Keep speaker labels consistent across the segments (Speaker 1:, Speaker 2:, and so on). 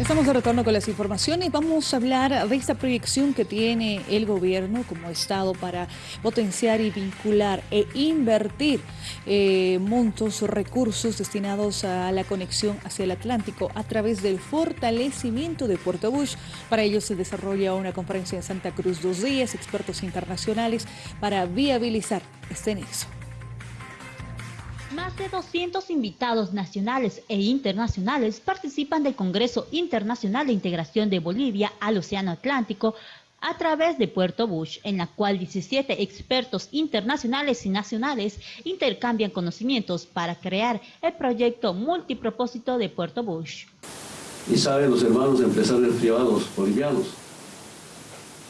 Speaker 1: Estamos de retorno con las informaciones. Vamos a hablar de esta proyección que tiene el gobierno como Estado para potenciar y vincular e invertir eh, montos recursos destinados a la conexión hacia el Atlántico a través del fortalecimiento de Puerto Bush. Para ello se desarrolla una conferencia en Santa Cruz dos días, expertos internacionales para viabilizar este nexo.
Speaker 2: Más de 200 invitados nacionales e internacionales participan del Congreso Internacional de Integración de Bolivia al Océano Atlántico a través de Puerto Bush, en la cual 17 expertos internacionales y nacionales intercambian conocimientos para crear el proyecto multipropósito de Puerto Bush.
Speaker 3: Y saben los hermanos empresarios privados bolivianos,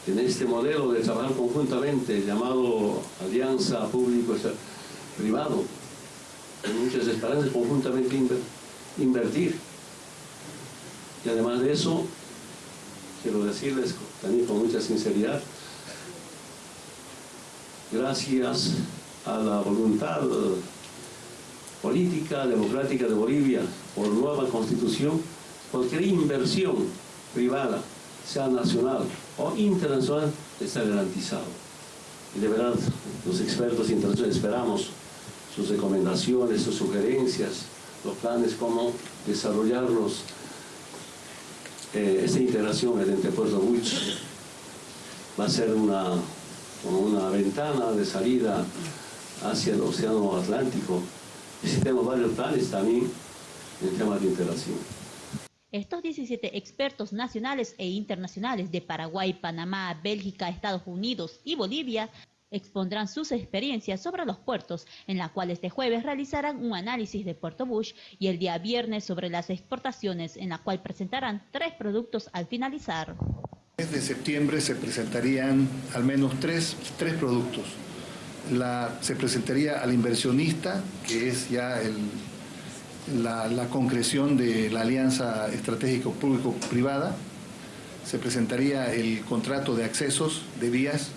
Speaker 3: en este modelo de trabajar conjuntamente llamado Alianza Público-Privado, muchas esperanzas conjuntamente invertir. Y además de eso, quiero decirles también con mucha sinceridad, gracias a la voluntad política, democrática de Bolivia, por nueva constitución, cualquier inversión privada, sea nacional o internacional, está garantizado. Y de verdad, los expertos internacionales esperamos sus recomendaciones, sus sugerencias, los planes, cómo desarrollarlos, eh, esta integración mediante Puerto Buch va a ser una, una ventana de salida hacia el Océano Atlántico. Tenemos varios planes también en temas de integración.
Speaker 2: Estos 17 expertos nacionales e internacionales de Paraguay, Panamá, Bélgica, Estados Unidos y Bolivia expondrán sus experiencias sobre los puertos, en la cual este jueves realizarán un análisis de Puerto Bush y el día viernes sobre las exportaciones, en la cual presentarán tres productos al finalizar.
Speaker 4: Desde septiembre se presentarían al menos tres, tres productos. Se presentaría al inversionista, que es ya la, la concreción de la alianza estratégico público-privada. Se presentaría el contrato de accesos de vías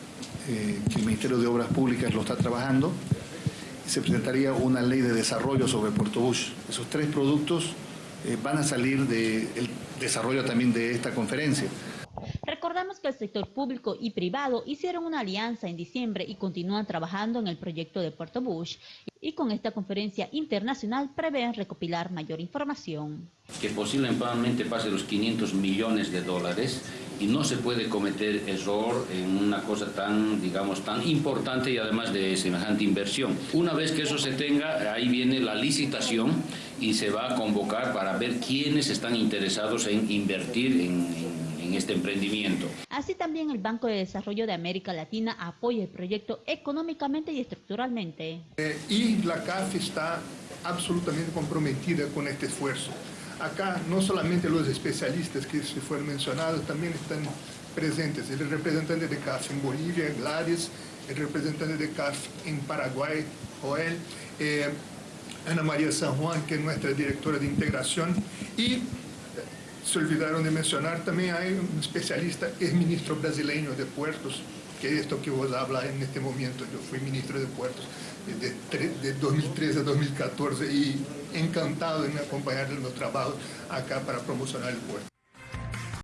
Speaker 4: eh, que el Ministerio de Obras Públicas lo está trabajando, se presentaría una ley de desarrollo sobre Puerto Bush. Esos tres productos eh, van a salir del desarrollo también de esta conferencia.
Speaker 2: Que el sector público y privado hicieron una alianza en diciembre y continúan trabajando en el proyecto de Puerto Bush y con esta conferencia internacional prevén recopilar mayor información.
Speaker 5: Que posiblemente pase los 500 millones de dólares y no se puede cometer error en una cosa tan, digamos, tan importante y además de semejante inversión. Una vez que eso se tenga, ahí viene la licitación y se va a convocar para ver quiénes están interesados en invertir en, este emprendimiento.
Speaker 2: Así también el Banco de Desarrollo de América Latina apoya el proyecto económicamente y estructuralmente.
Speaker 6: Eh, y la CAF está absolutamente comprometida con este esfuerzo. Acá no solamente los especialistas que se fueron mencionados, también están presentes. El representante de CAF en Bolivia, Gladys, el representante de CAF en Paraguay, Joel, eh, Ana María San Juan, que es nuestra directora de integración, y se olvidaron de mencionar, también hay un especialista, es ministro brasileño de puertos, que es esto que vos habla en este momento. Yo fui ministro de puertos de, de 2013 a 2014 y encantado en acompañar los trabajos acá para promocionar el puerto.